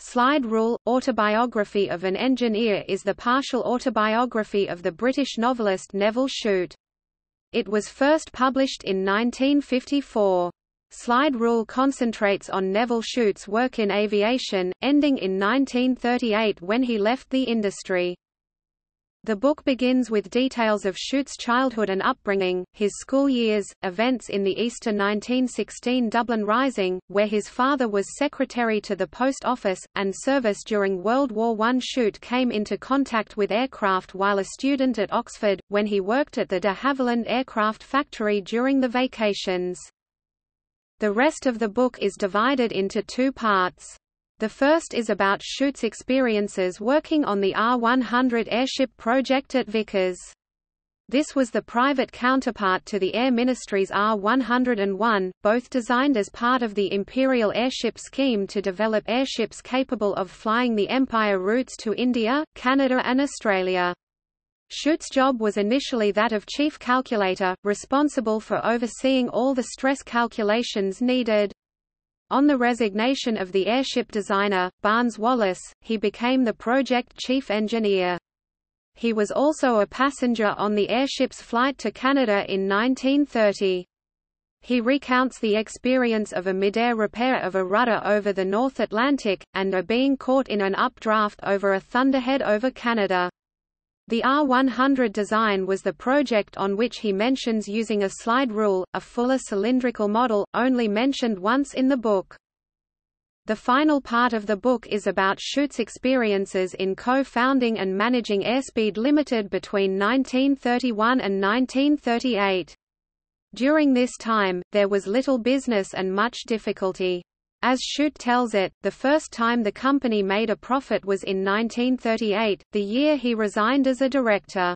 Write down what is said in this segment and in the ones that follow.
Slide Rule, Autobiography of an Engineer is the partial autobiography of the British novelist Nevil Shute. It was first published in 1954. Slide Rule concentrates on Nevil Shute's work in aviation, ending in 1938 when he left the industry. The book begins with details of Shute's childhood and upbringing, his school years, events in the Easter 1916 Dublin Rising, where his father was secretary to the Post Office, and service during World War I. Shute came into contact with aircraft while a student at Oxford, when he worked at the de Havilland aircraft factory during the vacations. The rest of the book is divided into two parts. The first is about Shute's experiences working on the R-100 airship project at Vickers. This was the private counterpart to the Air Ministry's R-101, both designed as part of the Imperial Airship Scheme to develop airships capable of flying the Empire routes to India, Canada and Australia. Shute's job was initially that of chief calculator, responsible for overseeing all the stress calculations needed. On the resignation of the airship designer, Barnes Wallis, he became the project chief engineer. He was also a passenger on the airship's flight to Canada in 1930. He recounts the experience of a midair repair of a rudder over the North Atlantic, and a being caught in an updraft over a thunderhead over Canada. The R100 design was the project on which he mentions using a slide rule, a Fuller cylindrical model, only mentioned once in the book. The final part of the book is about Shute's experiences in co-founding and managing Airspeed Limited between 1931 and 1938. During this time, there was little business and much difficulty. As Shute tells it, the first time the company made a profit was in 1938, the year he resigned as a director.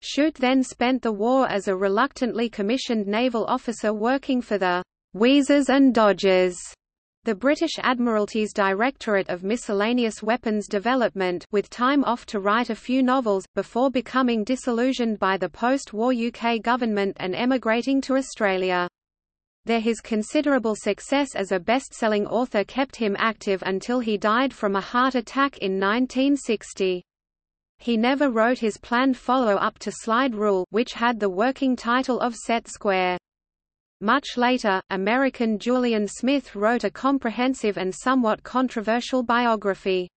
Shute then spent the war as a reluctantly commissioned naval officer working for the Wheezers and Dodgers, the British Admiralty's Directorate of Miscellaneous Weapons Development with time off to write a few novels, before becoming disillusioned by the post-war UK government and emigrating to Australia. There his considerable success as a best-selling author kept him active until he died from a heart attack in 1960. He never wrote his planned follow-up to Slide Rule which had the working title of Set Square. Much later, American Julian Smith wrote a comprehensive and somewhat controversial biography.